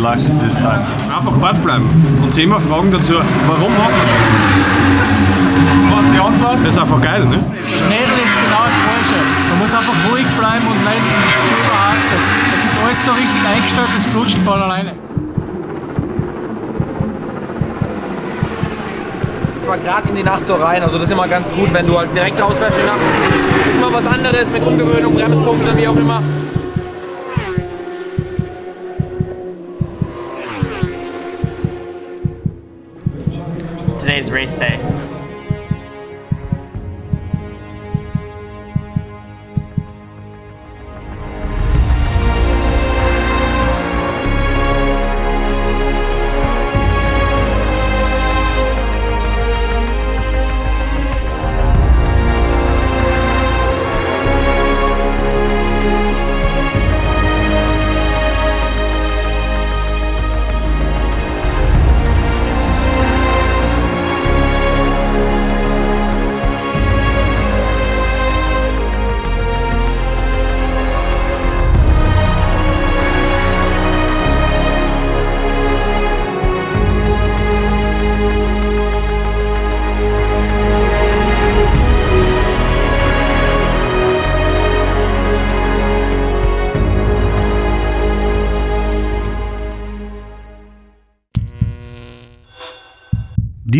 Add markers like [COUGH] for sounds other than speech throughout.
luck this time. Einfach wart bleiben und zehnmal fragen dazu, warum macht man das? Was ist die Antwort? Das ist einfach geil, ne? Schnell ist genau das Falsche. Man muss einfach ruhig bleiben und nicht zu überhastet. Es ist alles so richtig eingestellt, es flutscht von alleine. Es war gerade in die Nacht so rein, also das ist immer ganz gut, wenn du halt direkt ausfährst in die Nacht. Das ist mal was anderes mit Umgewöhnung, Bremspunkten, wie auch immer. Race day.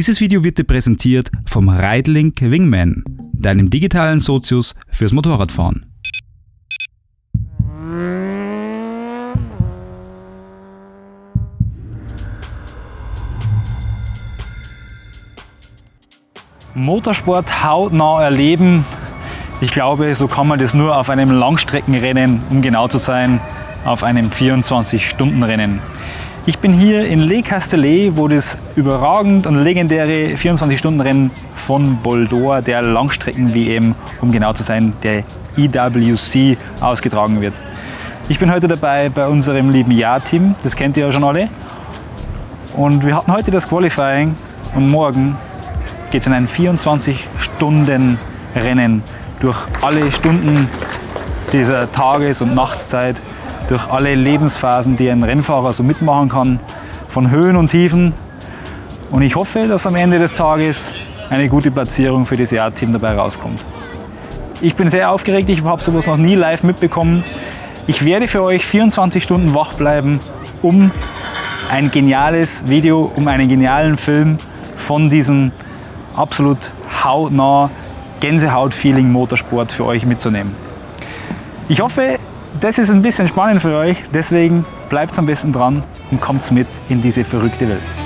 Dieses Video wird dir präsentiert vom Ridelink Wingman, deinem digitalen Sozius fürs Motorradfahren. Motorsport hautnah erleben. Ich glaube, so kann man das nur auf einem Langstreckenrennen, um genau zu sein, auf einem 24-Stunden-Rennen. Ich bin hier in Le Castellet, wo das überragend und legendäre 24-Stunden-Rennen von Boldor, der Langstrecken-WM, um genau zu sein, der EWC, ausgetragen wird. Ich bin heute dabei bei unserem lieben Ja-Team, das kennt ihr ja schon alle. Und wir hatten heute das Qualifying und morgen geht es in ein 24-Stunden-Rennen durch alle Stunden dieser Tages- und Nachtszeit durch alle Lebensphasen, die ein Rennfahrer so mitmachen kann, von Höhen und Tiefen. Und ich hoffe, dass am Ende des Tages eine gute Platzierung für das Jahr-Team dabei rauskommt. Ich bin sehr aufgeregt, ich habe sowas noch nie live mitbekommen. Ich werde für euch 24 Stunden wach bleiben, um ein geniales Video, um einen genialen Film von diesem absolut hautnah Gänsehaut-Feeling Motorsport für euch mitzunehmen. Ich hoffe, das ist ein bisschen spannend für euch, deswegen bleibt am besten dran und kommt mit in diese verrückte Welt.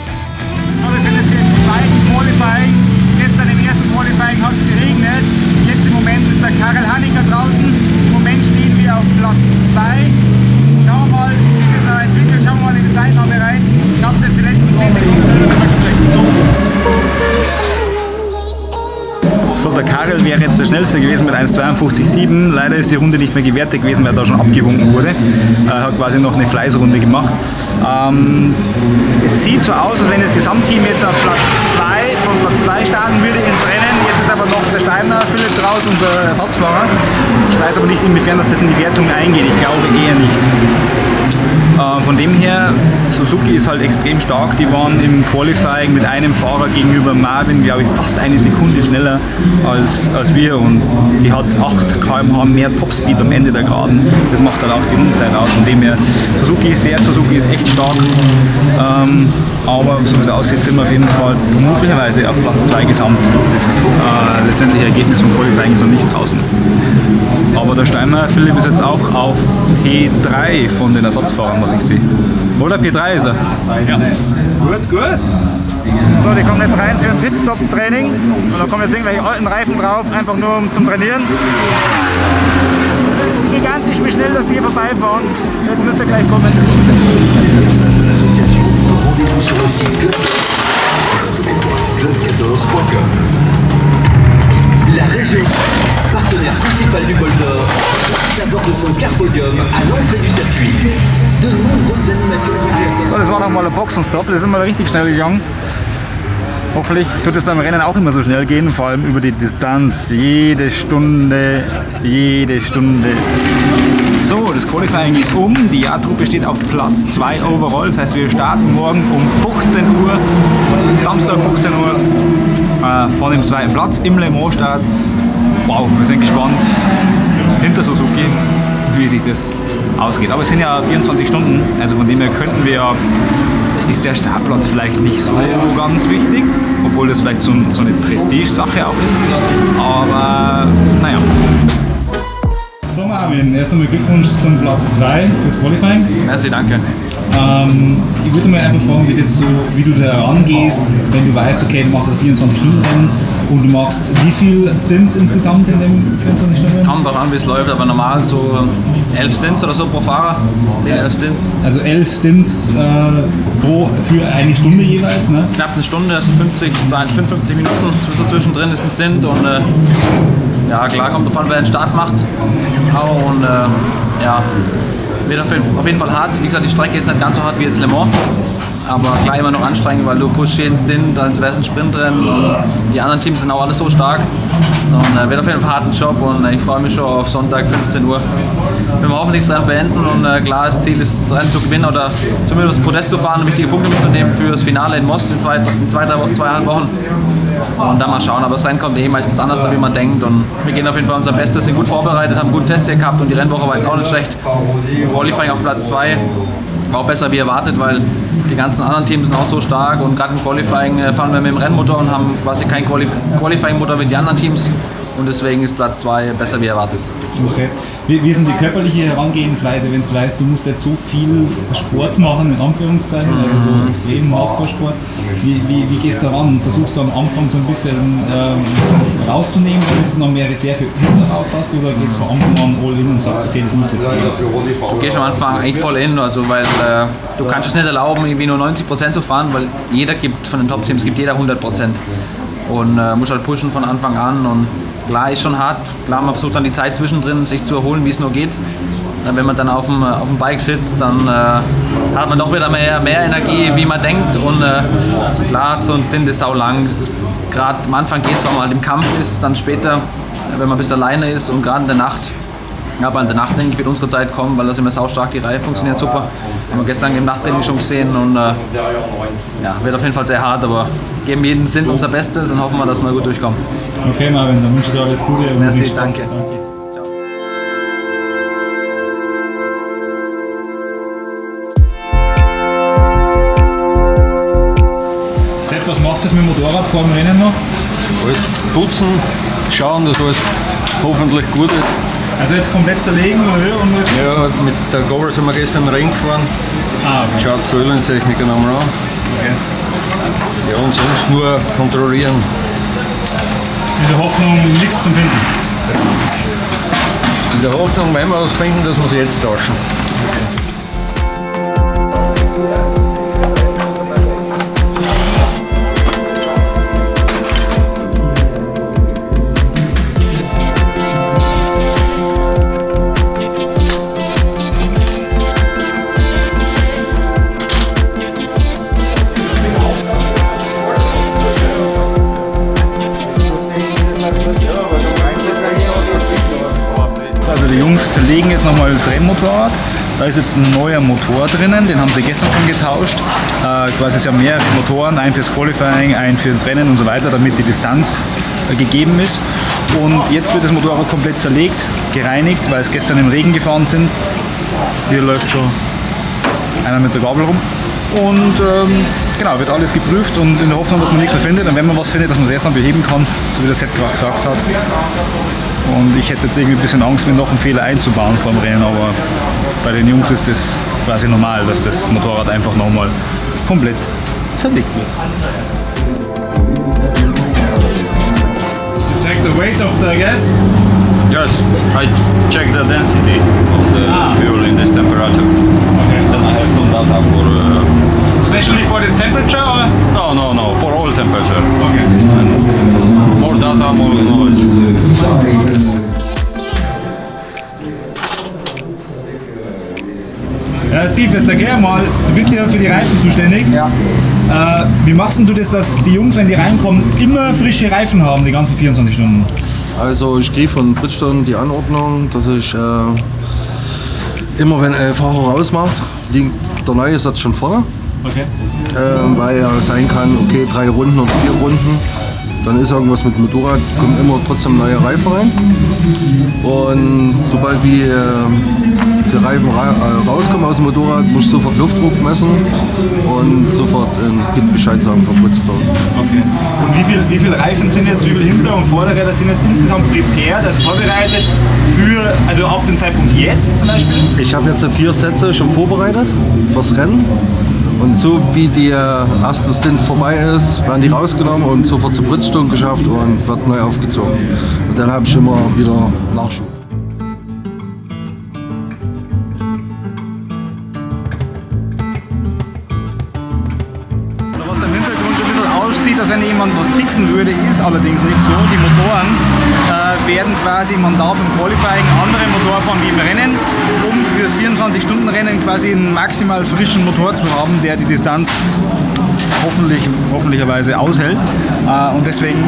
Der Karel wäre jetzt der schnellste gewesen mit 1,52,7. Leider ist die Runde nicht mehr gewertet gewesen, weil da schon abgewunken wurde. Er hat quasi noch eine Fleißrunde gemacht. Ähm, es sieht so aus, als wenn das Gesamtteam jetzt auf Platz 2 von Platz 2 starten würde ins Rennen. Jetzt ist aber noch der Steiner Philipp draus, unser Ersatzfahrer. Ich weiß aber nicht, inwiefern das in die Wertung eingeht. Ich glaube eher nicht. Von dem her, Suzuki ist halt extrem stark. Die waren im Qualifying mit einem Fahrer gegenüber Marvin, glaube ich, fast eine Sekunde schneller als, als wir. Und die hat 8 km/h mehr Topspeed am Ende der Geraden. Das macht halt auch die Rundenzeit aus. Von dem her, Suzuki ist sehr, Suzuki ist echt stark. Ähm, aber so wie es aussieht, sind wir auf jeden Fall möglicherweise auf Platz 2 gesamt. Das äh, letztendliche Ergebnis vom Qualifying ist noch nicht draußen. Aber der Steinmeier Philipp ist jetzt auch auf P3 von den Ersatzfahrern, was ich sehe. Oder P3 ist er? Ja. Gut, gut. So, die kommen jetzt rein für ein Pitstop-Training. Und da kommen jetzt irgendwelche alten Reifen drauf, einfach nur um zum Trainieren. Ist gigantisch, wie schnell dass die hier vorbeifahren. Jetzt müsst ihr gleich kommen. Rendez-vous sur le site club... club14.com. La région, partenaire principal du bol d'or, d'abord de son Carpodium à l'entrée du circuit. De nombreuses animations. So, das war nochmal ein Boxenstopp, das ist mal richtig schnell gegangen. Hoffentlich wird es beim Rennen auch immer so schnell gehen, vor allem über die Distanz. Jede Stunde, jede Stunde. So, das Qualifying ist um. Die Jahrtruppe steht auf Platz 2 overall. Das heißt, wir starten morgen um 15 Uhr, Samstag 15 Uhr, äh, von dem zweiten Platz im Le Mans Start. Wow, wir sind gespannt hinter Suzuki, wie sich das ausgeht. Aber es sind ja 24 Stunden, also von dem her könnten wir ja ist der Startplatz vielleicht nicht so ganz wichtig, obwohl das vielleicht so, so eine Prestige-Sache auch ist. Aber naja. So Marvin, erst einmal Glückwunsch zum Platz 2 fürs Qualifying. Merci, danke. Ähm, ich würde mal einfach fragen, wie, das so, wie du da rangehst, wenn du weißt, okay, du machst das 24-Stunden-Rennen und du machst wie viele Stints insgesamt in dem 24-Stunden-Rennen? Kommt darauf an, wie es läuft, aber normal so 11 Stints oder so pro Fahrer. 10, 11 Stints. Also 11 Stints äh, pro, für eine Stunde jeweils, ne? Knapp eine Stunde, also 50, 55 Minuten so zwischendrin ist ein Stint und äh, ja, klar kommt davon, wer den Start macht. Und äh, ja, wird auf jeden, Fall hart. Wie gesagt, die Strecke ist nicht ganz so hart wie jetzt Le Mans. Aber klar immer noch anstrengend, weil du pushst jeden Stint, als wäre es ein Sprintrennen. Die anderen Teams sind auch alle so stark. Und äh, wird auf jeden Fall einen harten Job und äh, ich freue mich schon auf Sonntag 15 Uhr. Wenn wir hoffentlich das Rennen beenden und äh, klar, das Ziel ist, das Rennen zu gewinnen oder zumindest das Podest zu fahren und wichtige Punkte mitzunehmen für das Finale in Most in zwei, in zwei, drei, zweieinhalb Wochen. Und dann mal schauen, aber das Rennen kommt eh meistens anders, wie man denkt. Und wir gehen auf jeden Fall unser Bestes, sind gut vorbereitet, haben guten Test hier gehabt und die Rennwoche war jetzt auch nicht schlecht. Qualifying auf Platz 2 war auch besser wie erwartet, weil die ganzen anderen Teams sind auch so stark und gerade im Qualifying äh, fahren wir mit dem Rennmotor und haben quasi keinen Qualif Qualifying-Motor wie die anderen Teams. Und deswegen ist Platz 2 besser wie erwartet. Okay. Wie, wie ist denn die körperliche Herangehensweise, wenn du weißt, du musst jetzt so viel Sport machen, in Anführungszeichen, also so extrem Hardcore-Sport. Wie, wie, wie gehst du ran? Versuchst du am Anfang so ein bisschen ähm, rauszunehmen, damit du noch mehr Reserve hinten raus hast, oder gehst du von Anfang an all in und sagst, okay, das muss jetzt gehen? Du gehst am Anfang eigentlich voll in, also weil äh, du kannst es nicht erlauben, irgendwie nur 90% zu fahren, weil jeder gibt von den Top-Teams gibt jeder 100%. Und äh, muss halt pushen von Anfang an und klar ist schon hart, klar man versucht dann die Zeit zwischendrin sich zu erholen, wie es nur geht. Wenn man dann auf dem, auf dem Bike sitzt, dann äh, hat man doch wieder mehr, mehr Energie, wie man denkt. Und äh, klar, so ein Stint ist sau lang. Gerade am Anfang geht es, wenn man halt im Kampf ist, dann später, wenn man ein bisschen alleine ist und gerade in der Nacht aber in der Nacht, denke ich, wird unsere Zeit kommen, weil das immer saustark, die Reihe funktioniert super. Haben wir gestern im Nachttraining schon gesehen und äh, ja, wird auf jeden Fall sehr hart, aber geben jeden Sinn unser Bestes und hoffen wir, dass wir gut durchkommen. Okay, Marvin, dann wünsche ich dir alles Gute. und Merci, Spaß. danke. Sepp, was macht das mit dem Motorrad vor dem Rennen noch? Alles putzen, schauen, dass alles hoffentlich gut ist. Also jetzt komplett zerlegen oder und was? Ja, mit der Gabel sind wir gestern Ring gefahren. Ah, okay. Schaut die Öhlentechniker nochmal an. okay. Ja, und sonst nur kontrollieren. In der Hoffnung, nichts zum Finden. In der Hoffnung, wenn wir was finden, dass wir sie jetzt tauschen. So, Jungs zerlegen jetzt nochmal das Rennmotorrad. Da ist jetzt ein neuer Motor drinnen, den haben sie gestern schon getauscht. Äh, quasi es ja mehrere Motoren, ein fürs Qualifying, ein fürs Rennen und so weiter, damit die Distanz äh, gegeben ist. Und jetzt wird das Motorrad komplett zerlegt, gereinigt, weil es gestern im Regen gefahren sind. Hier läuft schon einer mit der Gabel rum. Und ähm, genau, wird alles geprüft und in der Hoffnung, dass man nichts mehr findet. Und wenn man was findet, dass man es jetzt dann beheben kann, so wie der gerade gesagt hat. Und ich hätte jetzt irgendwie ein bisschen Angst, mir noch einen Fehler einzubauen vor dem Rennen, aber bei den Jungs ist das quasi normal, dass das Motorrad einfach nochmal komplett zerlegt wird. Check the weight of the gas. Yes, I check the density of the fuel in this temperature. Okay. Then I have some data for uh, Especially for this temperature or? Jetzt erklär mal, du bist ja für die Reifen zuständig. Ja. Äh, wie machst denn du das, dass die Jungs, wenn die reinkommen, immer frische Reifen haben, die ganzen 24 Stunden? Also ich kriege von Bridgestone die Anordnung, dass ich äh, immer wenn ein Fahrer rausmacht, liegt der neue Satz schon vorne. Okay. Äh, weil ja sein kann, okay, drei Runden oder vier Runden, dann ist irgendwas mit Motorrad, kommen immer trotzdem neue Reifen rein. Und sobald die, äh, die Reifen ra äh, rauskommen aus dem Motorrad, muss ich sofort Luftdruck messen und sofort äh, Git Bescheid sagen von Bridgestone. okay. Und wie viele wie viel Reifen sind jetzt, wie viele Hinter- und Vorderräder sind jetzt insgesamt prepared, also vorbereitet für, also ab dem Zeitpunkt jetzt zum Beispiel? Ich habe jetzt vier Sätze schon vorbereitet fürs Rennen. Und so wie der erste Stint vorbei ist, werden die rausgenommen und sofort zur Bridgestone geschafft und wird neu aufgezogen. Und dann habe ich immer wieder Nachschub. Aussieht, als wenn jemand was tricksen würde, ist allerdings nicht so. Die Motoren äh, werden quasi, man darf im Qualifying andere Motor fahren wie im Rennen, um für das 24-Stunden-Rennen quasi einen maximal frischen Motor zu haben, der die Distanz hoffentlich, hoffentlicherweise aushält. Äh, und deswegen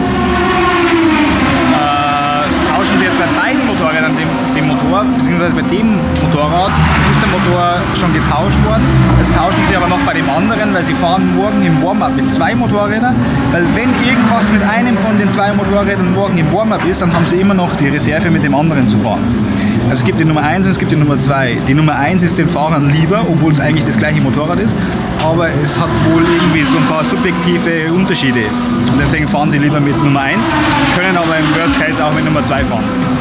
tauschen sie jetzt bei beiden Motorrädern den, den Motor, beziehungsweise bei dem Motorrad ist der Motor schon getauscht worden. Jetzt tauschen sie aber noch bei dem anderen, weil sie fahren morgen im Warm-Up mit zwei Motorrädern. Weil wenn irgendwas mit einem von den zwei Motorrädern morgen im Warm-Up ist, dann haben sie immer noch die Reserve mit dem anderen zu fahren. Also es gibt die Nummer 1 und es gibt die Nummer 2. Die Nummer 1 ist den Fahrern lieber, obwohl es eigentlich das gleiche Motorrad ist, aber es hat wohl irgendwie so ein paar subjektive Unterschiede. Und deswegen fahren sie lieber mit Nummer 1, können aber im Worst Case auch mit Nummer 2 fahren.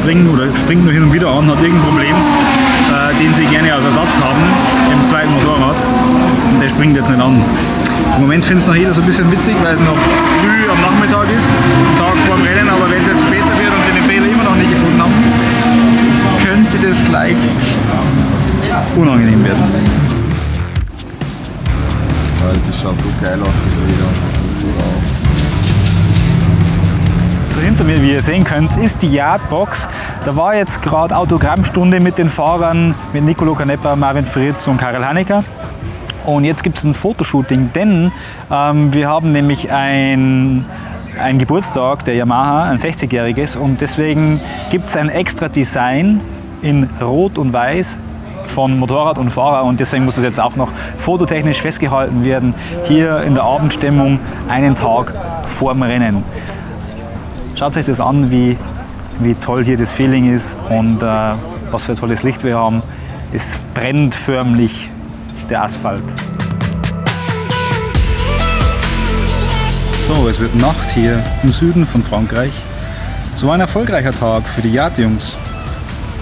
Nicht anspringen oder springt nur hin und wieder an, hat irgendein Problem, äh, den sie gerne als Ersatz haben im zweiten Motorrad. Und der springt jetzt nicht an. Im Moment findet es noch jeder so ein bisschen witzig, weil es noch früh am Nachmittag ist, Tag vor dem Rennen, aber wenn es jetzt später wird und sie den Fehler immer noch nicht gefunden haben, könnte das leicht unangenehm werden. Das schaut so geil aus, das Leder. So hinter mir, wie ihr sehen könnt, ist die Yardbox. Da war jetzt gerade Autogrammstunde mit den Fahrern, mit Nicolo Canepa, Marvin Fritz und Karel Hanecker. Und jetzt gibt es ein Fotoshooting, denn ähm, wir haben nämlich ein, ein Geburtstag der Yamaha, ein 60-jähriges, und deswegen gibt es ein extra Design in Rot und Weiß von Motorrad und Fahrer und deswegen muss es jetzt auch noch fototechnisch festgehalten werden, hier in der Abendstimmung einen Tag vor dem Rennen. Schaut euch das an, wie, wie toll hier das Feeling ist und äh, was für ein tolles Licht wir haben. Es brennt förmlich der Asphalt. So, es wird Nacht hier im Süden von Frankreich. Es war ein erfolgreicher Tag für die Yard-Jungs.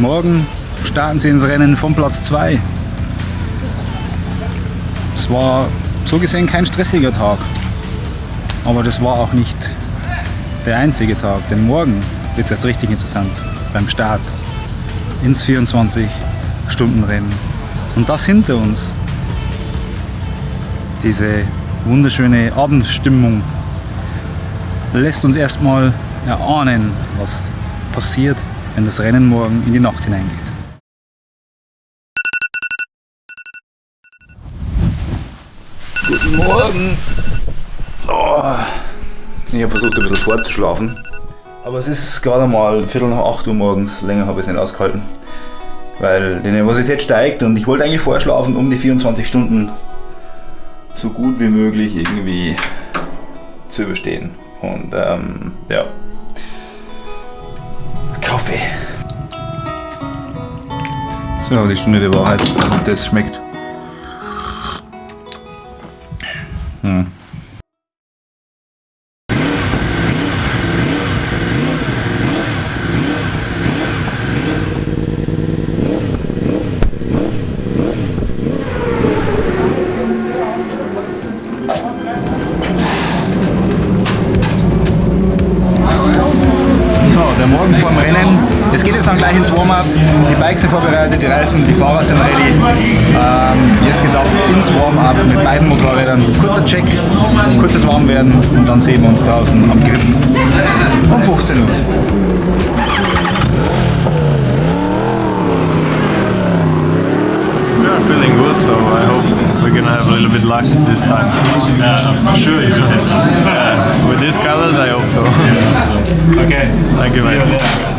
Morgen starten sie ins Rennen von Platz 2. Es war so gesehen kein stressiger Tag. Aber das war auch nicht der einzige Tag, denn morgen wird es erst richtig interessant beim Start ins 24-Stunden-Rennen. Und das hinter uns, diese wunderschöne Abendstimmung, lässt uns erstmal erahnen, was passiert, wenn das Rennen morgen in die Nacht hineingeht. Guten Morgen! Oh. Ich habe versucht, ein bisschen vorzuschlafen. Aber es ist gerade mal Viertel nach 8 Uhr morgens. Länger habe ich es nicht ausgehalten. Weil die Nervosität steigt und ich wollte eigentlich vorschlafen, um die 24 Stunden so gut wie möglich irgendwie zu überstehen. Und ähm, ja. Kaffee. So, die Stunde der Wahrheit. Und das schmeckt. Hm. Kurzes Warmwerden und dann sehen wir uns draußen am Grip um 15 Uhr. We are feeling good, so I hope we're gonna have a little bit luck this time. Yeah, for sure you will. [LAUGHS] Yeah, with these colors, I hope so. Okay. Thank you, See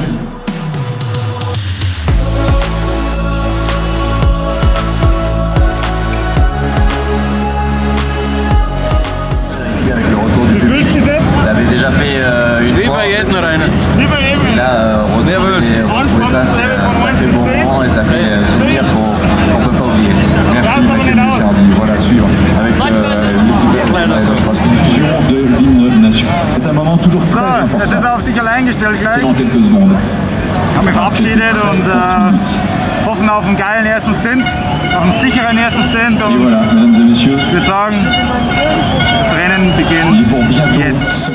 auf einen geilen ersten Stint, auf einen sicheren ersten Stint und ich würde sagen, das Rennen beginnt jetzt.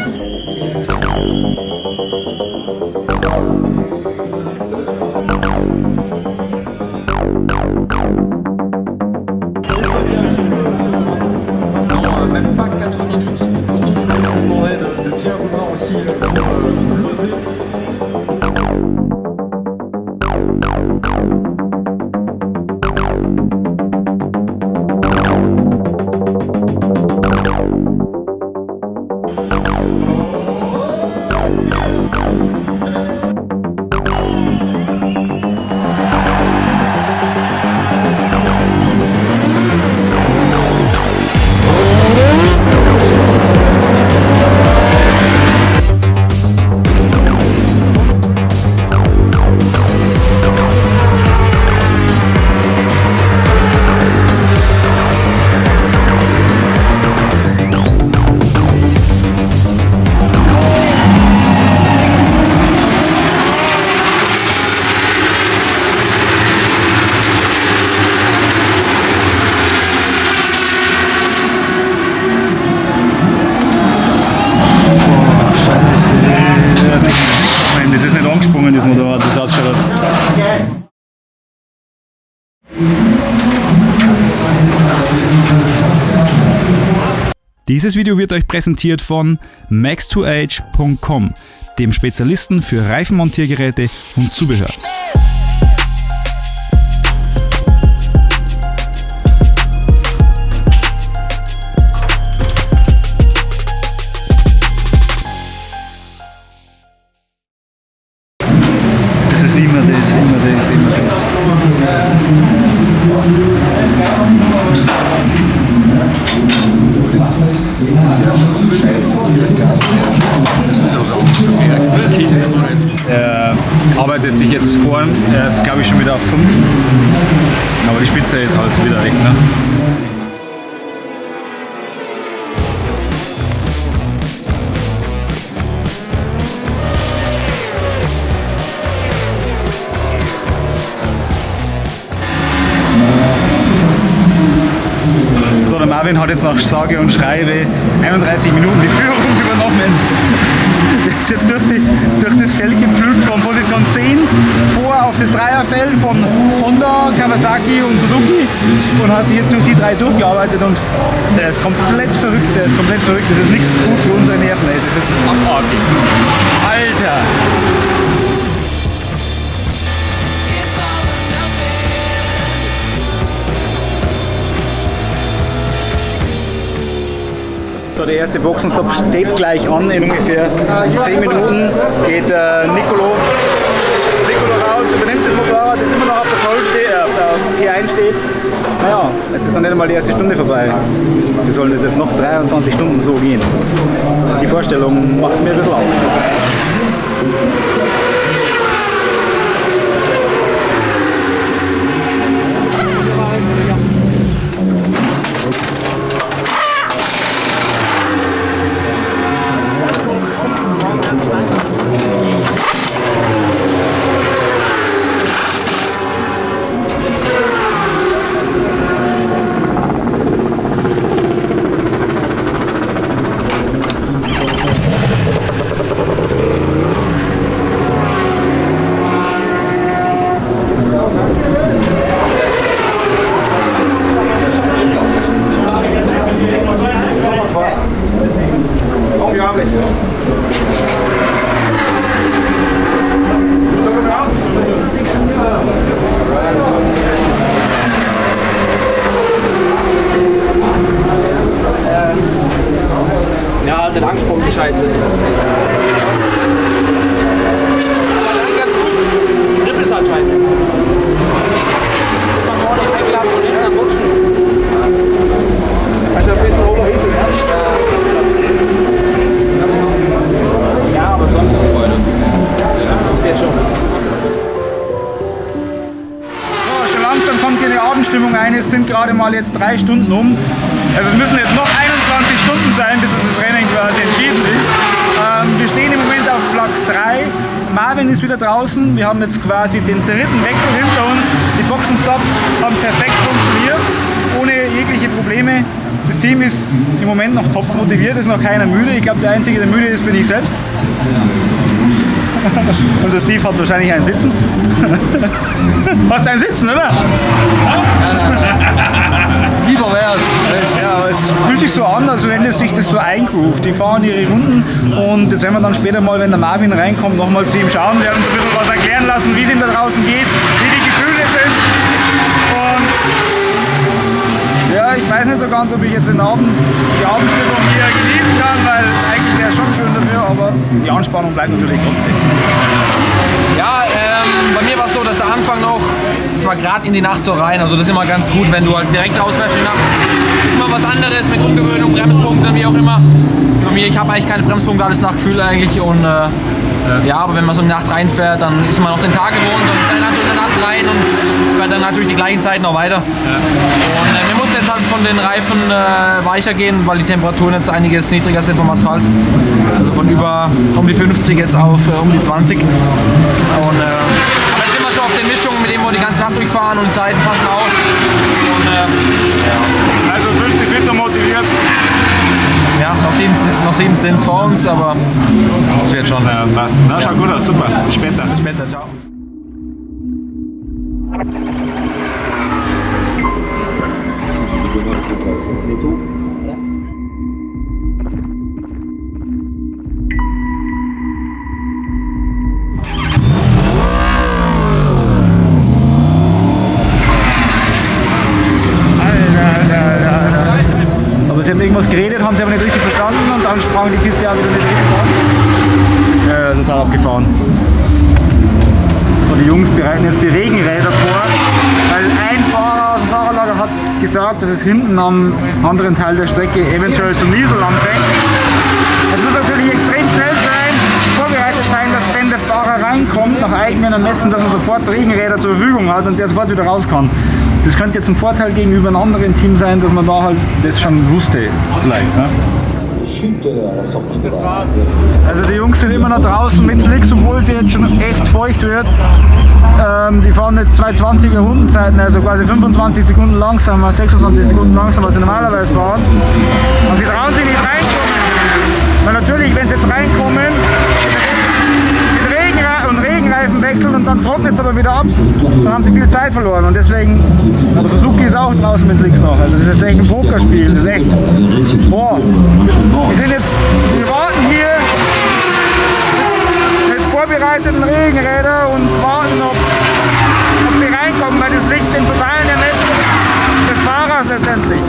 Dieses Video wird euch präsentiert von max2age.com, dem Spezialisten für Reifenmontiergeräte und Zubehör. Das ist. Er arbeitet sich jetzt vor, er ist glaube ich schon wieder auf 5. Aber die Spitze ist halt wieder weg. Ne? Marvin hat jetzt nach sage und schreibe 31 Minuten die Führung [LAUGHS] übernommen. Der ist jetzt durch, die, durch das Feld gepflügt von Position 10 vor auf das Dreierfeld von Honda, Kawasaki und Suzuki und hat sich jetzt durch die drei durchgearbeitet und der ist komplett verrückt, der ist komplett verrückt. Das ist nichts gut für unsere Nerven, erste Boxenstopp steht gleich an. In ungefähr 10 Minuten geht äh, Nicolo, Nicolo raus, übernimmt das Motorrad, das immer noch auf der, Pole steht, äh, auf der P1 steht. Naja, jetzt ist noch nicht einmal die erste Stunde vorbei. Wir sollen das jetzt noch 23 Stunden so gehen. Die Vorstellung macht mir ein bisschen Angst. Abendstimmung ein. Es sind gerade mal jetzt drei Stunden um. Also es müssen jetzt noch 21 Stunden sein, bis das Rennen quasi entschieden ist. Ähm, wir stehen im Moment auf Platz 3. Marvin ist wieder draußen. Wir haben jetzt quasi den dritten Wechsel hinter uns. Die Boxenstops haben perfekt funktioniert, ohne jegliche Probleme. Das Team ist im Moment noch top motiviert, ist noch keiner müde. Ich glaube, der Einzige, der müde ist, bin ich selbst. [LAUGHS] Und der Steve hat wahrscheinlich einen Sitzen. [LAUGHS] Hast einen Sitzen, oder? [LAUGHS] Lieber wär's. Ja, aber es fühlt sich so an, als wenn es sich das so eingroovt. Die fahren ihre Runden und jetzt werden wir dann später mal, wenn der Marvin reinkommt, nochmal zu ihm schauen. Wir haben uns ein bisschen was erklären lassen, wie es ihm da draußen geht, wie die Gefühle sind. Und ja, ich weiß nicht so ganz, ob ich jetzt den Abend, die Abendstimmung hier genießen kann, weil eigentlich wäre es schon schön dafür, aber die Anspannung bleibt natürlich trotzdem. Ja, ähm, bei mir war es so, dass der Anfang noch, es war gerade in die Nacht so rein, also das ist immer ganz gut, wenn du halt direkt rausfährst in die Nacht. Ist immer was anderes mit Umgewöhnung, Bremspunkten, wie auch immer. Bei mir, ich habe eigentlich keine Bremspunkte, alles nach Gefühl eigentlich und äh, ja, aber wenn man so in die Nacht reinfährt, dann ist man auf den Tag gewohnt und dann so der Nacht rein und fährt dann natürlich die gleichen Zeiten noch weiter. Und äh, wir mussten jetzt halt von den Reifen äh, weicher gehen, weil die Temperaturen jetzt einiges niedriger sind vom Asphalt. Also von über um die 50 jetzt auf äh, um die 20. Und äh, jetzt sind wir schon auf den Mischungen, mit denen wir die ganze Nacht durchfahren und die Zeiten passen auch. Und, äh, Also fühlst dich und motiviert. ja, noch sieben, noch sieben Stints vor uns, aber es wird schon. Ja, passt. Na, schaut gut aus, super. Bis später. Bis später, ciao. Aber hinten am anderen Teil der Strecke eventuell zum Niesel anfängt. Es muss natürlich extrem schnell sein, vorbereitet sein, dass wenn der Fahrer reinkommt, nach eigenem Ermessen, dass man sofort Regenräder zur Verfügung hat und der sofort wieder raus kann. Das könnte jetzt ein Vorteil gegenüber einem anderen Team sein, dass man da halt das schon wusste. Vielleicht, ne? Also die Jungs sind immer noch draußen mit Slicks, obwohl sie jetzt schon echt feucht wird. Ähm, die fahren jetzt 220er Rundenzeiten, also quasi 25 Sekunden langsamer, 26 Sekunden langsamer, als sie normalerweise fahren. Und sie trauen sich nicht reinkommen. Weil natürlich, wenn sie jetzt reinkommen, mit Regenra und Regenreifen wechseln und dann trocknet es aber wieder ab, dann haben sie viel Zeit verloren. Und deswegen, aber Suzuki ist auch draußen mit Slicks noch. Also das ist jetzt echt ein Pokerspiel, das ist echt, boah. Die sind jetzt, wir warten hier mit vorbereiteten Regenrädern und warten, ob, ob sie reinkommen, weil das liegt im totalen Ermessen des Fahrers letztendlich.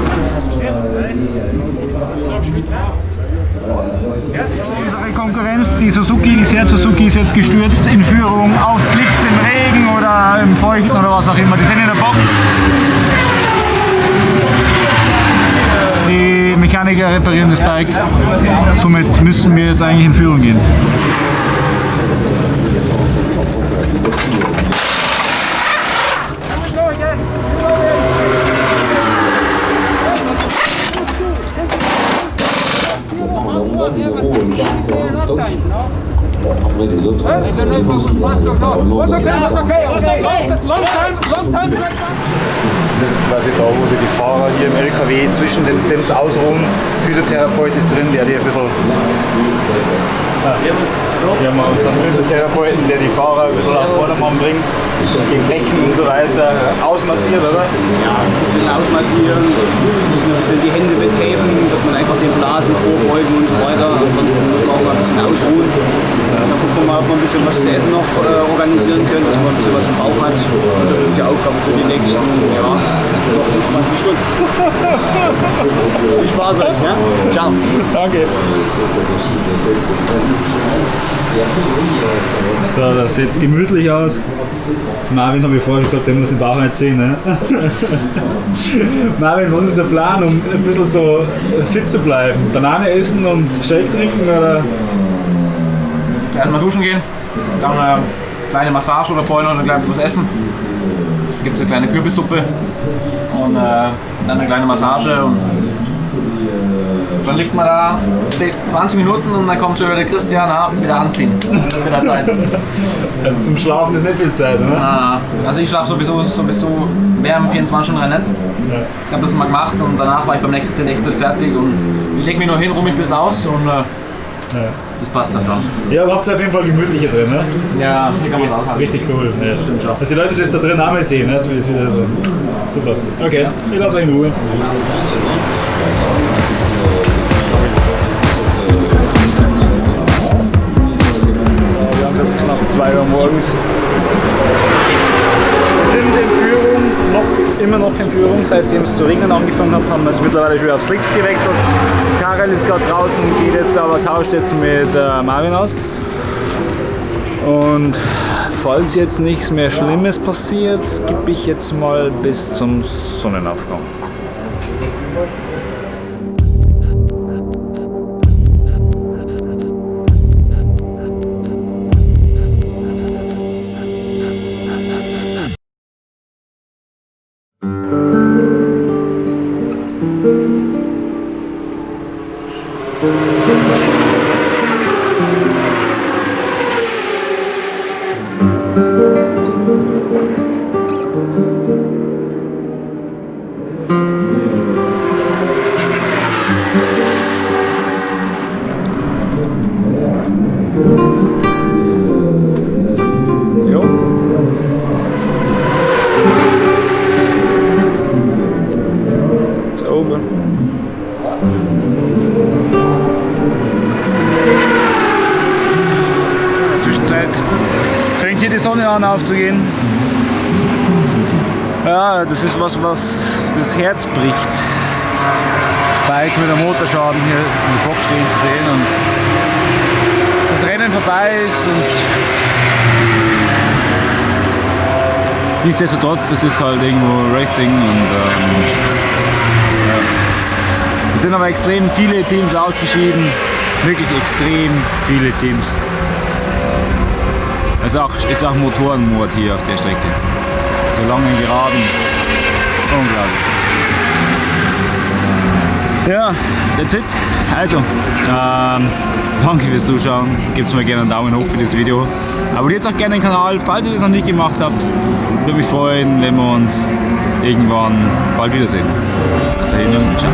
Unsere Konkurrenz, die Suzuki, die Seat Suzuki ist jetzt gestürzt in Führung auf Slicks im Regen oder im Feuchten oder was auch immer. Die sind in der Box. Die Mechaniker reparieren das Bike. Somit müssen wir jetzt eigentlich in Führung gehen. Das ist quasi da, wo sich die Fahrer hier im LKW zwischen den Stints ausruhen. Physiotherapeut ist drin, der die ein bisschen. Wir haben unseren Physiotherapeuten, der die Fahrer ein bisschen auf Vordermann bringt, gegen Rechen und so weiter ausmassiert, oder? Ja, ein bisschen ausmassieren, müssen ein bisschen die Hände betapen, dass man einfach den Blasen vorbeugen und so weiter. ansonsten muss man auch mal ein bisschen ausruhen. Dann gucken wir mal, ob wir ein bisschen was zu essen noch äh, organisieren können, dass man ein bisschen was im Bauch hat. Und das ist die Aufgabe für die nächsten, ja, noch 20 Stunden. Viel Spaß euch, ja? Ciao. Danke. So, das sieht gemütlich aus. Marvin habe ich vorhin gesagt, der muss den Bauch nicht sehen. Ne? [LAUGHS] Marvin, was ist der Plan, um ein bisschen so fit zu bleiben? Banane essen und Shake trinken oder? Erstmal duschen gehen, dann eine kleine Massage oder vorher noch ein kleines essen. Gibt es eine kleine Kürbissuppe und äh, dann eine kleine Massage und dann liegt man da 20 Minuten und dann kommt schon wieder der Christian, ah, wieder anziehen. Wieder Zeit. [LAUGHS] Also zum Schlafen ist nicht viel Zeit, oder? Ah, also ich schlafe sowieso, sowieso während 24 Stunden nicht. Ich habe das mal gemacht und danach war ich beim nächsten Szene echt fertig und ich lege mich nur hin, ruhe mich ein bisschen aus und äh, das passt dann schon. Ja, aber habt ihr auf jeden Fall gemütliche drin, ne? Ja, hier kann man es aushalten. Richtig cool. Ja. Stimmt schon. Dass die Leute das da drin mal sehen, ne? das ist wieder so. Super. Okay, ich lasse euch in Ruhe. 2 Uhr morgens. Wir sind in Führung, noch, immer noch in Führung, seitdem es zu regnen angefangen hat, haben wir jetzt mittlerweile schon wieder aufs Links gewechselt. Karel ist gerade draußen, geht jetzt aber tauscht jetzt mit äh, Marvin aus. Und falls jetzt nichts mehr Schlimmes passiert, skippe ich jetzt mal bis zum Sonnenaufgang. An aufzugehen. Ja, das ist was, was das Herz bricht. Das Bike mit dem Motorschaden hier im Bock stehen zu sehen und das Rennen vorbei ist und nichtsdestotrotz, das ist halt irgendwo Racing und ähm, ja. es sind aber extrem viele Teams ausgeschieden, wirklich extrem viele Teams. Es ist auch, Motorenmord hier auf der Strecke. So lange geraden, unglaublich. Ja, that's it. Also, ähm, danke fürs Zuschauen. Gebt mir gerne einen Daumen hoch für das Video. Abonniert auch gerne den Kanal, falls ihr das noch nicht gemacht habt. Würde mich freuen, wenn wir uns irgendwann bald wiedersehen. Bis dahin und ciao.